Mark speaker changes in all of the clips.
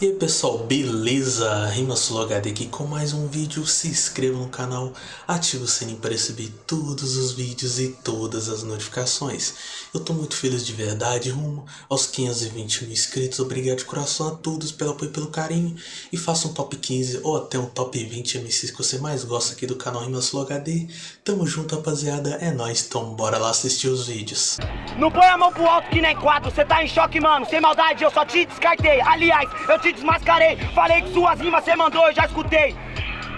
Speaker 1: E aí pessoal, beleza? RimaSuloHD aqui com mais um vídeo, se inscreva no canal, ative o sininho para receber todos os vídeos e todas as notificações. Eu tô muito feliz de verdade, rumo aos 520 mil inscritos, obrigado de coração a todos pelo apoio e pelo carinho. E faça um top 15 ou até um top 20 MCs que você mais gosta aqui do canal RimaSuloHD. Tamo junto rapaziada, é nóis, então bora lá assistir os vídeos.
Speaker 2: Não põe a mão pro alto que nem quatro, cê tá em choque mano, sem maldade eu só te descartei Aliás, eu te desmascarei, falei que suas rimas cê mandou, eu já escutei.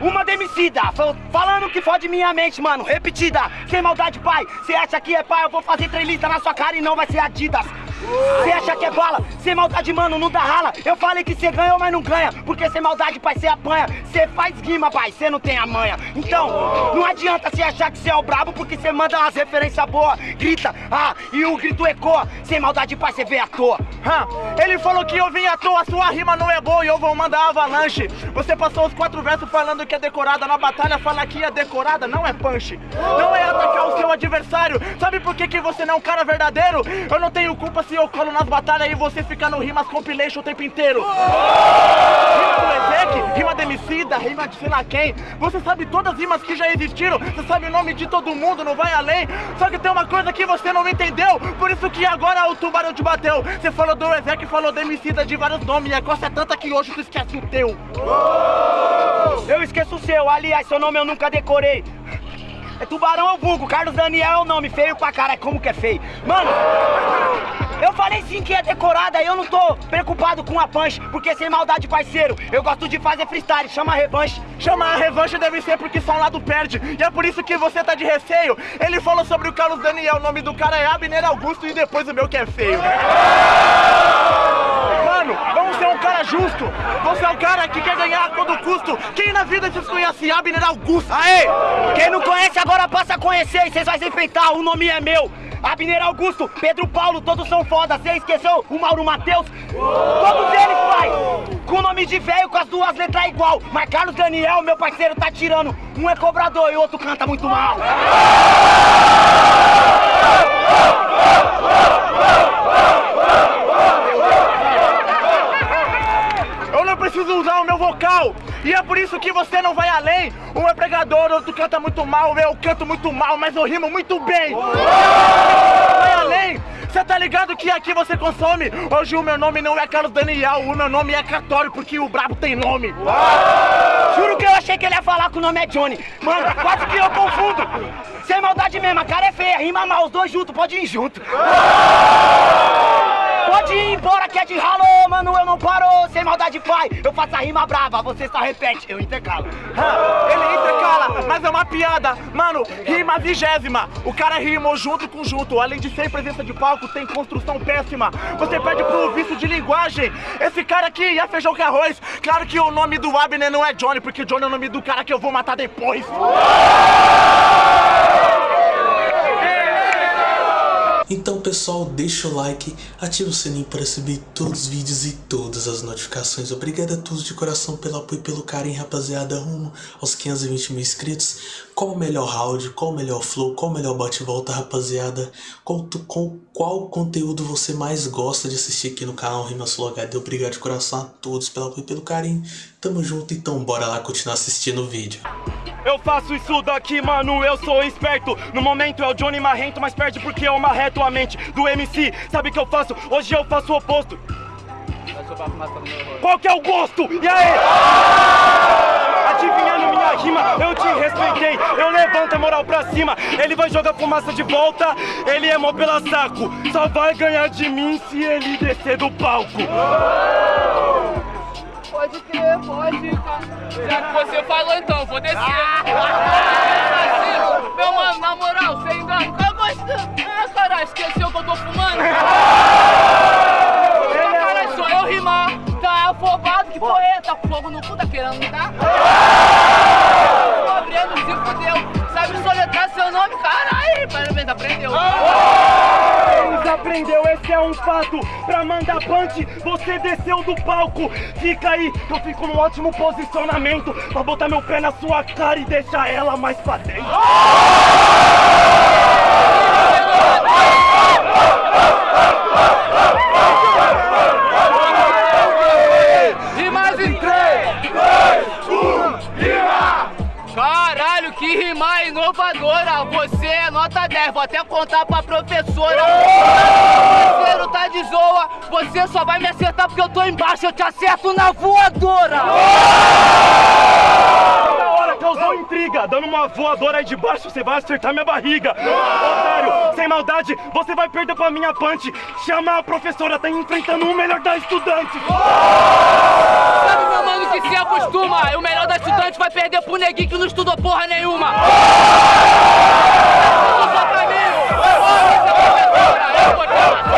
Speaker 2: Uma demicida, falando que fode minha mente, mano, repetida. Sem maldade, pai, cê acha que é pai, eu vou fazer trelista na sua cara e não vai ser Adidas. Cê acha que é bala, sem maldade, mano, não dá rala. Eu falei que cê ganhou, mas não ganha Porque sem maldade, pai, cê apanha. Cê faz rima, pai, cê não tem a manha Então, não adianta cê achar que cê é o brabo Porque cê manda umas referências boas Grita, ah, e o grito ecoa. Sem maldade, pai, cê vê à toa
Speaker 3: Ele falou que eu vim à toa Sua rima não é boa e eu vou mandar avalanche Você passou os quatro versos falando que é decorada Na batalha fala que é decorada, não é punch Não é atacar o seu adversário Sabe por que, que você não é um cara verdadeiro? Eu não tenho culpa se eu colo nas batalhas e você fica no rimas compilation o tempo inteiro. Rima do Ezek, rima de Emicida, rima de sei lá quem. Você sabe todas as rimas que já existiram, você sabe o nome de todo mundo, não vai além. Só que tem uma coisa que você não entendeu, por isso que agora o tubarão te bateu. Você falou do Ezek, falou de Emicida de vários nomes, e a coisa é tanta que hoje tu esquece o teu.
Speaker 2: Eu esqueço o seu, aliás, seu nome eu nunca decorei. É Tubarão ou Vulgo, Carlos Daniel é o nome, feio pra cara, como que é feio. Mano, eu falei sim que é decorada, eu não tô preocupado com a punch, porque sem maldade, parceiro, eu gosto de fazer freestyle, chama a revanche.
Speaker 3: Chama a revanche deve ser porque só um lado perde, e é por isso que você tá de receio. Ele falou sobre o Carlos Daniel, o nome do cara é Abner Augusto e depois o meu que é feio. Vamos ser um cara justo. Você é o cara que quer ganhar a todo custo. Quem na vida te conhece Abner Augusto?
Speaker 2: Aê! Quem não conhece agora passa a conhecer e vocês vão se enfrentar, o nome é meu. Abner Augusto, Pedro Paulo, todos são foda. Você esqueceu o Mauro Matheus? Todos eles, pai! Com o nome de velho, com as duas letras igual. Mas Carlos Daniel, meu parceiro, tá tirando. Um é cobrador e o outro canta muito mal.
Speaker 3: Preciso usar o meu vocal. E é por isso que você não vai além. Um é pregador, outro canta muito mal. Eu canto muito mal, mas eu rimo muito bem. Vai além. Você tá ligado que aqui você consome? Hoje o meu nome não é Carlos Daniel, o meu nome é Catório, porque o brabo tem nome.
Speaker 2: Juro que eu achei que ele ia falar que o nome é Johnny. Mano, quase que eu confundo. Sem maldade mesmo, a cara é feia, rima mal, os dois juntos, pode ir junto. Pode ir embora que é de ralo, mano, eu não paro. Sem maldade, pai, eu faço a rima brava Você só repete, eu intercalo.
Speaker 3: Ele intercala, mas é uma piada. Mano, rima vigésima. O cara rimou junto com junto. Além de ser presença de palco, tem construção péssima. Você perde pro vício de linguagem. Esse cara aqui é feijão com arroz. Claro que o nome do Abner não é Johnny Porque Johnny é o nome do cara que eu vou matar depois
Speaker 1: Então pessoal, deixa o like, ativa o sininho para receber todos os vídeos e todas as notificações. Obrigado a todos de coração pelo apoio e pelo carinho, rapaziada, rumo aos 520 mil inscritos. Qual o melhor round, qual o melhor flow, qual o melhor bate-volta, rapaziada? Qual, qual, qual conteúdo você mais gosta de assistir aqui no canal Rimas HD? Obrigado de coração a todos pelo apoio e pelo carinho. Tamo junto, então bora lá continuar assistindo o vídeo.
Speaker 3: Eu faço isso daqui, mano, eu sou esperto No momento é o Johnny Marrento, mas perde porque eu marreto a mente do MC Sabe o que eu faço? Hoje eu faço o oposto Qual que é o gosto? E aí? Adivinhando minha rima, eu te respeitei Eu levanto a moral pra cima Ele vai jogar fumaça de volta Ele é mó pela saco Só vai ganhar de mim se ele descer do palco
Speaker 4: Pode crer, pode. Já que você falou, então, vou descer. é
Speaker 3: um fato Pra mandar punch, você desceu do palco Fica aí, eu fico num ótimo posicionamento Pra botar meu pé na sua cara e deixar ela mais pra dentro E mais em 3, 2, 1,
Speaker 4: rima! Caralho, que rimar inovadora! Você é nota 10, vou até contar pra professora! Você só vai me acertar porque eu tô embaixo, eu te acerto na voadora.
Speaker 5: Toda hora causou intriga, dando uma voadora aí de baixo, você vai acertar minha barriga. Otário, sem maldade, você vai perder pra minha punch. Chama a professora, tá enfrentando o melhor da estudante.
Speaker 4: Sabe, meu mano, que se acostuma. O melhor da estudante vai perder pro neguinho que não estudou porra nenhuma pra mim. Eu vou te matar.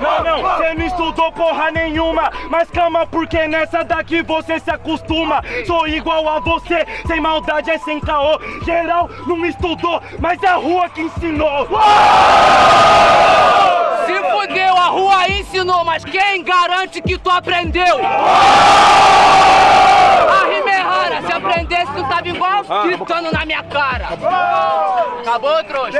Speaker 5: Não, não, você não estudou porra nenhuma. Mas calma, porque nessa daqui você se acostuma. Sou igual a você, sem maldade é sem caô. Geral não estudou, mas é a rua que ensinou.
Speaker 4: Se fudeu, a rua ensinou, mas quem garante que tu aprendeu? A rima é rara, se aprendesse tu tava igual gritando na minha cara. Acabou, trouxa?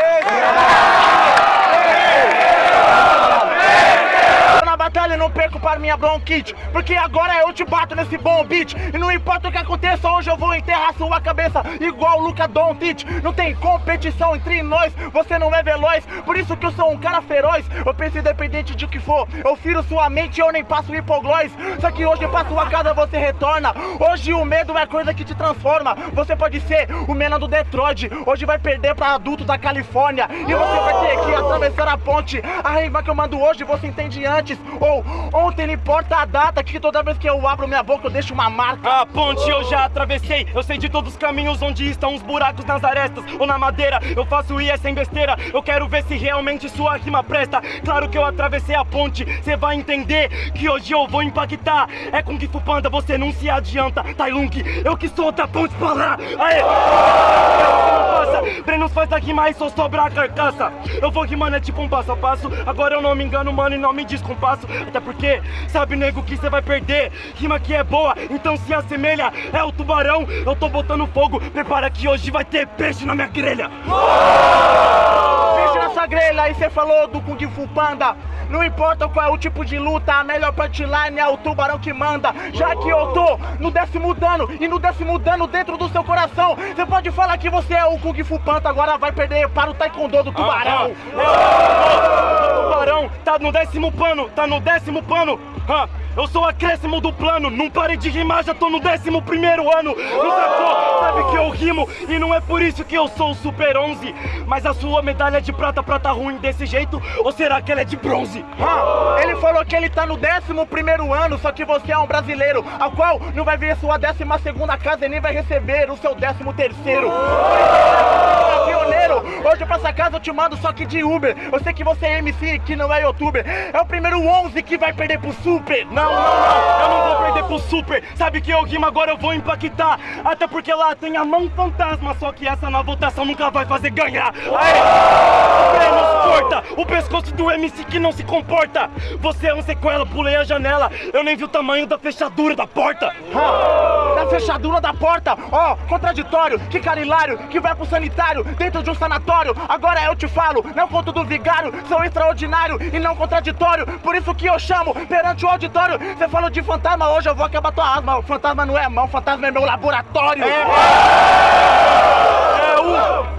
Speaker 3: Tô na batalha, não perco para minha bronquite Porque agora eu te bato nesse bom beat. E não importa o que aconteça, hoje eu vou enterrar sua cabeça Igual o Luca Doncic. Não tem competição entre nós, você não é veloz. Por isso que eu sou um cara feroz. Eu penso independente de que for. Eu firo sua mente, eu nem passo hipoglós. Só que hoje pra sua casa você retorna. Hoje o medo é coisa que te transforma. Você pode ser o menino do Detroit. Hoje vai perder pra adulto da Califórnia. E você vai ter que atravessar a ponte. A rima que eu mando hoje você entende antes. Ou ontem não importa a data Que toda vez que eu abro minha boca eu deixo uma marca
Speaker 5: A ponte eu já atravessei, eu sei de todos os caminhos onde estão os buracos nas arestas ou na madeira. Eu faço IE sem besteira, eu quero ver se realmente sua rima presta. Claro que eu atravessei a ponte, cê vai entender que hoje eu vou impactar. É com Gifu Panda, você não se adianta. Tailung, eu que sou outra ponte pra lá. Aê! Brenos faz rima e só sobra a carcaça. Eu vou rimando, é tipo um passo a passo. Agora eu não me engano, mano, e não me descompasso. Até porque, sabe, nego, que cê vai perder. Rima que é boa, então se assemelha. É o tubarão, eu tô botando fogo. Prepara que hoje vai ter peixe na minha grelha.
Speaker 3: Peixe na sua grelha, aí você falou do Kung Fu Panda. Não importa qual é o tipo de luta, a melhor punchline é o tubarão que manda. Já que eu tô no décimo dano e no décimo dano dentro do seu coração, você pode falar que você é o Kung Fu Panda, agora vai perder para o Taekwondo do tubarão.
Speaker 5: O tá no décimo pano, tá no décimo pano. Ah, eu sou acréscimo do plano, não parei de rimar, já tô no décimo primeiro ano. Não sacou? Sabe que eu rimo e não é por isso que eu sou o Super 11. Mas a sua medalha de prata, prata ruim desse jeito, ou será que ela é de bronze?
Speaker 3: Ele falou que ele tá no décimo primeiro ano, só que você é um brasileiro, ao qual não vai ver sua décima segunda casa e nem vai receber o seu décimo terceiro. Hoje pra essa casa eu te mando só que de Uber. Eu sei que você é MC, que não é youtuber. É o primeiro 11 que vai perder pro Super.
Speaker 5: Não, não, não, eu não vou perder pro Super. Sabe que eu rimo agora eu vou impactar. Até porque lá tem a mão fantasma, só que essa na votação nunca vai fazer ganhar. Aê! O pescoço do MC que não se comporta. Você é um sequela, pulei a janela. Eu nem vi o tamanho da fechadura da porta.
Speaker 3: Ah, na fechadura da porta, ó, contraditório, que cara hilário, que vai pro sanitário, dentro de um sanatório. Agora eu te falo, não conto do vigário, sou extraordinário e não contraditório. Por isso que eu chamo perante o auditório. Você falou de fantasma, hoje eu vou acabar tua asma. O fantasma não é mão, fantasma é meu laboratório.
Speaker 5: É o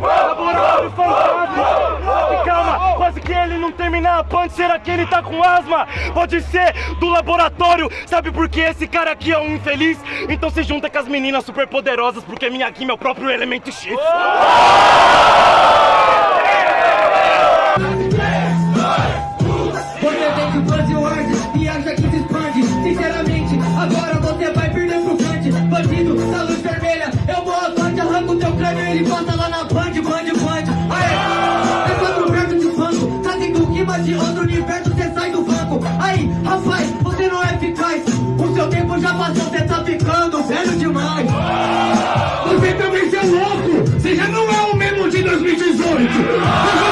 Speaker 5: laboratório fantasma. Calma, quase que ele não terminar a punch, será que ele tá com asma? Pode ser do laboratório, sabe por que esse cara aqui é um infeliz? Então se junta com as meninas super poderosas, porque minha aqui é o próprio elemento X.
Speaker 6: passou, você tá ficando velho demais. Você também é louco, você já não é o mesmo de 2018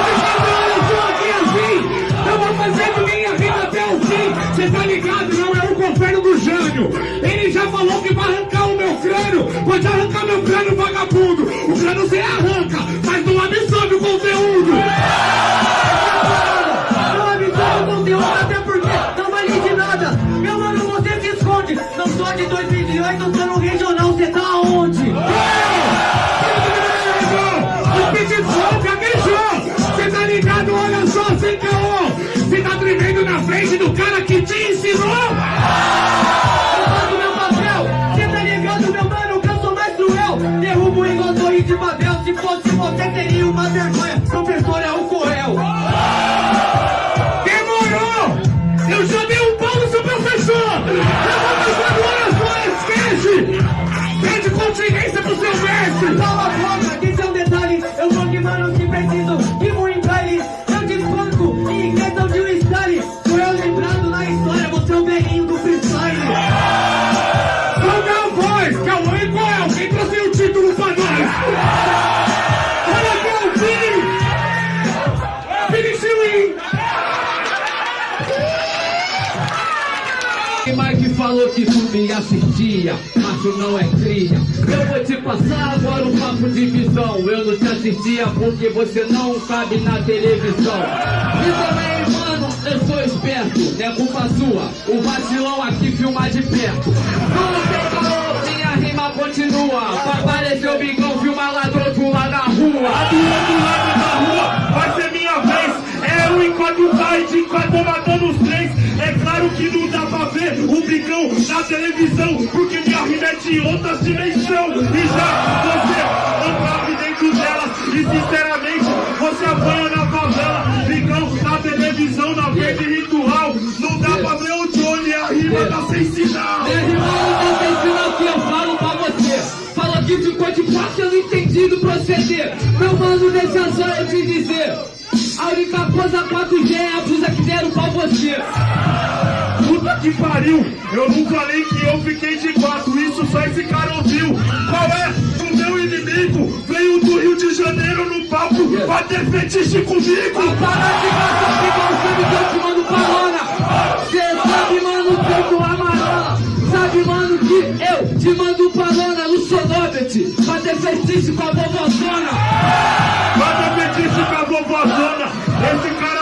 Speaker 6: de Babel, se fosse você teria uma vergonha. Mike falou
Speaker 7: que tu me assistia, mas tu não é cria. Eu vou te passar agora um papo de visão. Eu não te assistia porque você não sabe na televisão. E também, mano, eu sou esperto, é culpa sua. O vacilão aqui filmar de perto. Não tem rima continua. Apareceu o bigão, filma lá do outro lado da rua.
Speaker 8: A do outro lado da rua vai ser minha vez. É um enquanto vai, de enquanto matando os três. É claro que não dá pra ver o bicão na televisão, porque minha rima é de outras dimensão. E já você não cabe dentro delas. E sinceramente, pariu, eu não falei que eu fiquei de quatro, isso só esse cara ouviu. Qual é? O meu inimigo veio do Rio de Janeiro no palco ter fetiche comigo.
Speaker 7: Para de gastar igual sabe que eu te mando parona. Cê sabe, mano, que eu tô amarela. Sabe, mano, que eu te mando parona no. Pra ter fetiche com a vovozona.
Speaker 8: Manda fetiche com a vovozona. Esse cara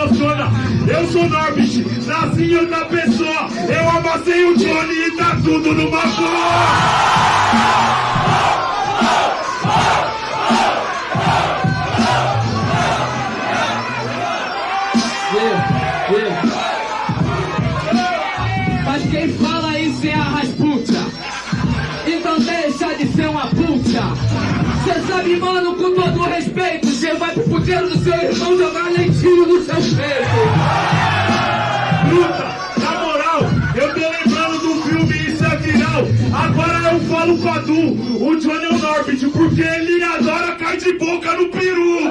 Speaker 8: emociona. Eu sou Norbit, nasci em outra pessoa. Eu amassei o Johnny e tá tudo numa boa.
Speaker 7: Sabe, mano, com todo respeito, cê vai pro puteiro do seu irmão jogar lentinho no seu peito.
Speaker 8: Bruta, na moral, eu tô lembrando do filme Isso é Viral. Agora eu falo com a Du, o Johnny Norbit, porque ele adora cair de boca no peru.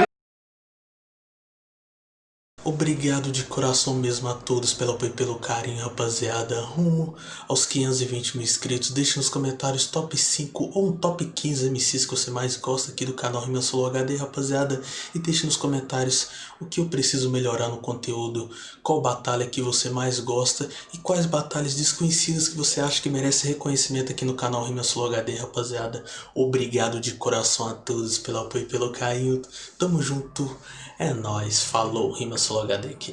Speaker 1: Obrigado de coração mesmo a todos pelo apoio e pelo carinho, rapaziada. Rumo aos 520 mil inscritos. Deixe nos comentários top 5 ou um top 15 MCs que você mais gosta aqui do canal Rima Solo HD, rapaziada. E deixe nos comentários o que eu preciso melhorar no conteúdo, qual batalha que você mais gosta e quais batalhas desconhecidas que você acha que merece reconhecimento aqui no canal Rima Solo HD, rapaziada. Obrigado de coração a todos pelo apoio e pelo carinho. Tamo junto. É nóis. Falou. Rima Solo HD aqui.